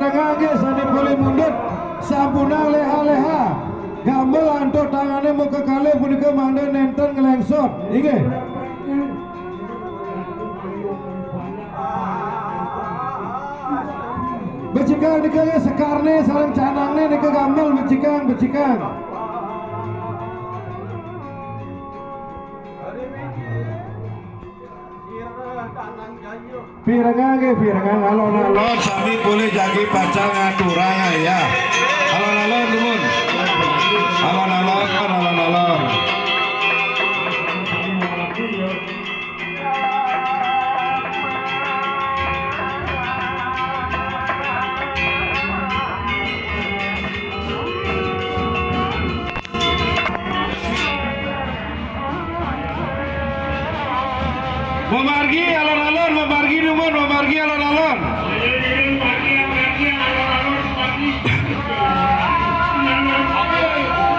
Tengah ge sani boleh mundur sampuna leha-leha. Gamel antuk tangane muka kali punika mangda nenten ngelengsot. Inge. Becikang nika ge sekarne sareng canangne nika gamel becikang becikang. Pirengang pirengang alon-alon sami boleh jagi pacang aturang ya. Alon-alon numun. Alon-alon alon-alon. Memargi alon-alon, memargi numun, memargi alon-alon.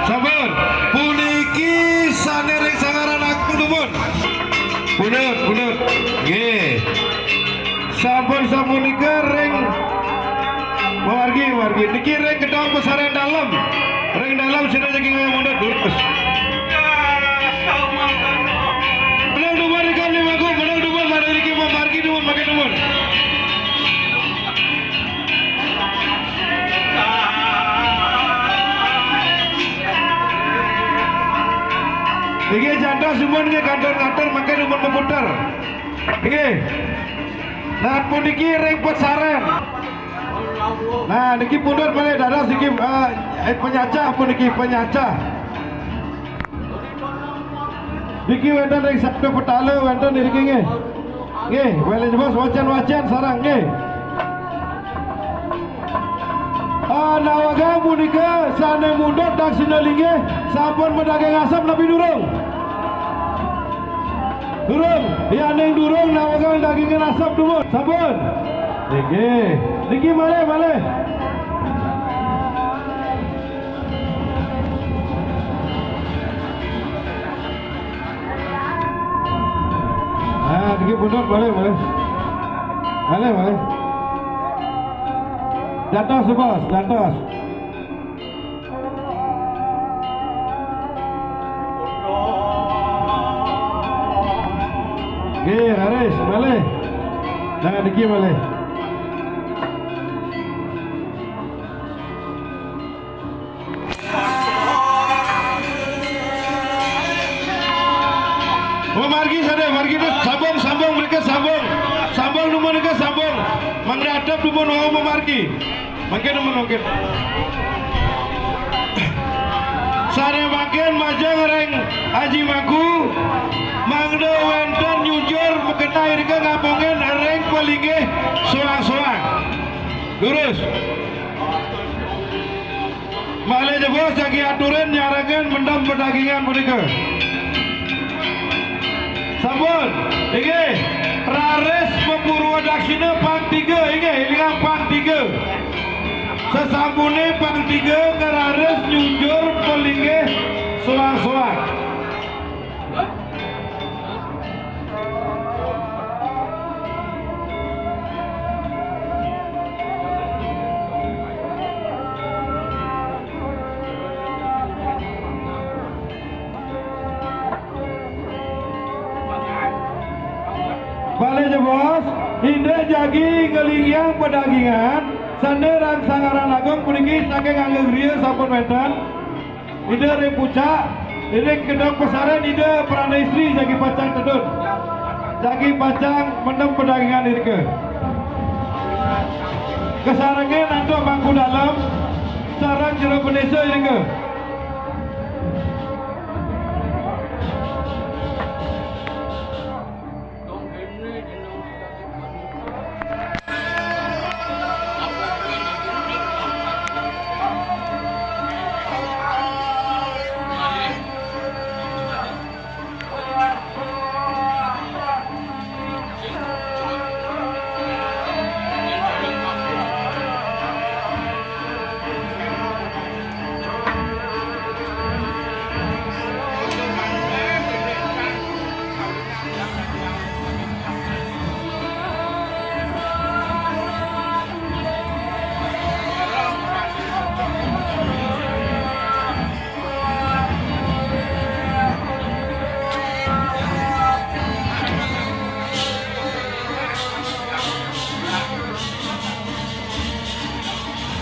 Sabar, puniki sanereng sangaran aku numun. Punut, punut. Nggih. Sampun sapunika ring memargi, memargi. Niki ring kedong pesaren dalam. Ring dalam sini jadi ngomong mundur Iki janda semua ini kantor-kantor makin duman memutar. Iki. Nah pun iki ring pesaren. Nah niki pundur balik dadah sikit uh, eh, penyacah pun niki penyacah. Niki wenten ring sabda petala wenten niki nggih. Nggih, wele bos wacan-wacan sarang. Ah nawaga punika sane mundut dak sinalinge sampun medagang asap nabi durung. Durung, ya ning durung nawaga daging asap dumut. Sampun. Niki, niki male male. Ah, niki mundur boleh boleh. Boleh boleh. Jantos bos, jantos. Oke, Haris, balik. Jangan diki balik. Oh, margi sada, margi tu sambung, sambung mereka sambung, sambung nomor mereka sambung. Menghadap nomor mau memargi, makin nomor mungkin. Sare makin majang reng Haji Maku Mangdo wenten nyujur Mekena irga ngapongin reng palinge Soang-soang. Lurus. Malih jebos jagi aturan nyarangan mendam perdagingan mereka Sampun. Iki Rares Pepurwa Daksina Pang 3 Iki Hilingan Pang 3 Sesambune pang tiga keraris nyunjur pelingge soang-soang. Balik je bos, Inde jagi ngelingyang pedagingan, Sande rang sangaran agung puniki saking angge griya sampun wenten. Ide reng pucak, ide kedok pesaren ide perana istri jagi pacang tedun. Jagi pacang mendem pedagangan irke. Kesarange nanti bangku dalam, sarang jero penesa irke.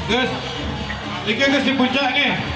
Gus, ini gus di puncak nih.